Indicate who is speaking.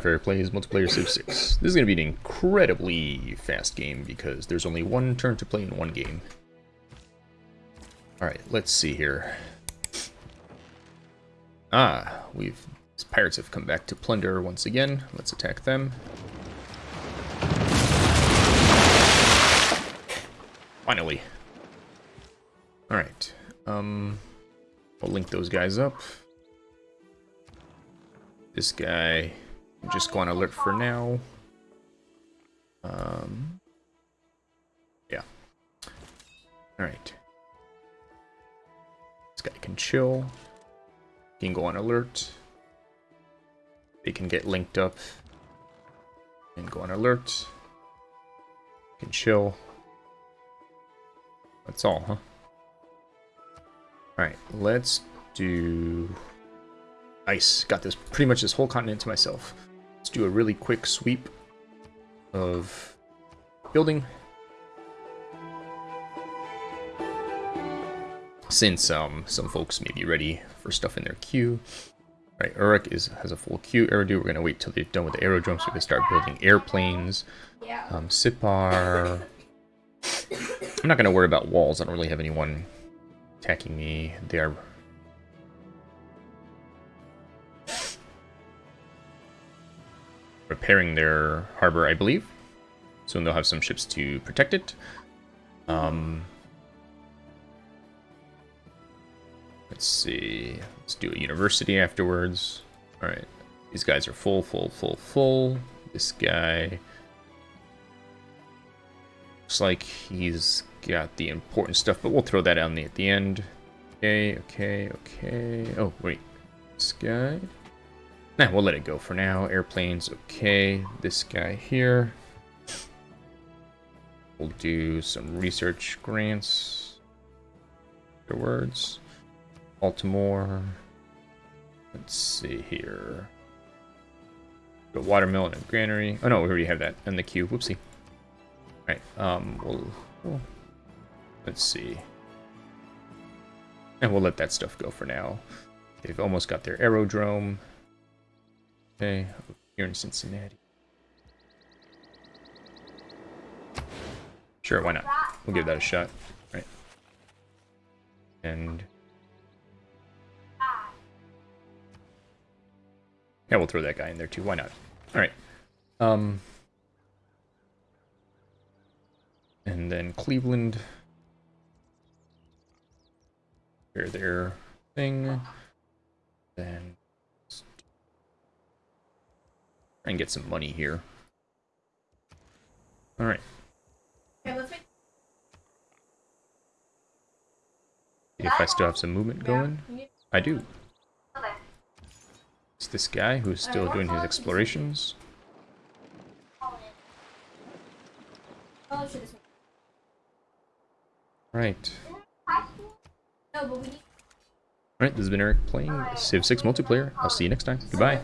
Speaker 1: For plays multiplayer Civ 6. This is going to be an incredibly fast game because there's only one turn to play in one game. Alright, let's see here. Ah, we've... Pirates have come back to plunder once again. Let's attack them. Finally. Alright. Um, we'll link those guys up. This guy just go on alert for now. Um, yeah. Alright. This guy can chill. He can go on alert. They can get linked up and go on alert. Can chill. That's all, huh? Alright, let's do ice. Got this pretty much this whole continent to myself. Do a really quick sweep of building. Since um, some folks may be ready for stuff in their queue. Right, Uruk is has a full queue. Eridu, we're gonna wait till they're done with the aerodrome so we can start building airplanes. Um, Sippar. I'm not gonna worry about walls. I don't really have anyone attacking me. They are repairing their harbor, I believe. Soon they'll have some ships to protect it. Um, let's see. Let's do a university afterwards. All right. These guys are full, full, full, full. This guy looks like he's got the important stuff, but we'll throw that on the, at the end. Okay, okay, okay. Oh, wait. This guy. We'll let it go for now. Airplanes, okay. This guy here. We'll do some research grants. Afterwards. Baltimore. Let's see here. The water mill and granary. Oh no, we already have that in the queue. Whoopsie. All right. Um. We'll. we'll let's see. And we'll let that stuff go for now. They've almost got their aerodrome. Okay, here in Cincinnati. Sure, why not? We'll give that a shot. Right. And... Yeah, we'll throw that guy in there too. Why not? Alright. Um... And then Cleveland. Here, their thing. Then and get some money here. Alright. If I still have some movement going? I do. It's this guy who's still doing his explorations. Right. Alright, this has been Eric playing Civ 6 multiplayer. I'll see you next time. Goodbye.